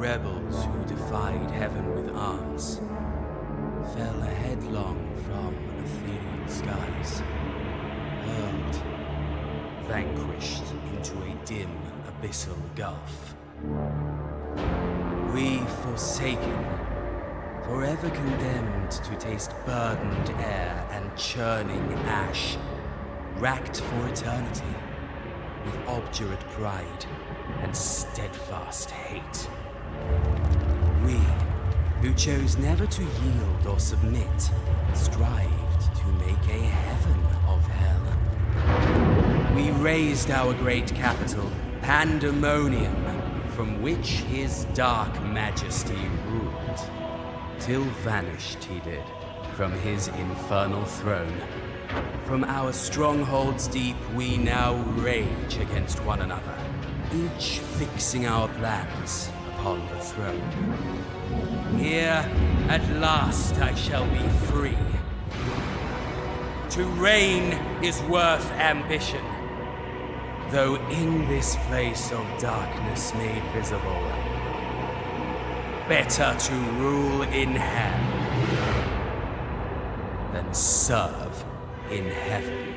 rebels who defied heaven with arms fell headlong from ethereal skies, hurled, vanquished into a dim abyssal gulf. We forsaken, forever condemned to taste burdened air and churning ash, racked for eternity with obdurate pride and steadfast hate. We, who chose never to yield or submit, strived to make a heaven of hell. We raised our great capital, Pandemonium, from which his dark majesty ruled, till vanished he did from his infernal throne. From our strongholds deep, we now rage against one another, each fixing our plans upon the throne. Here, at last, I shall be free. To reign is worth ambition, though in this place of darkness made visible, better to rule in hell than serve in heaven.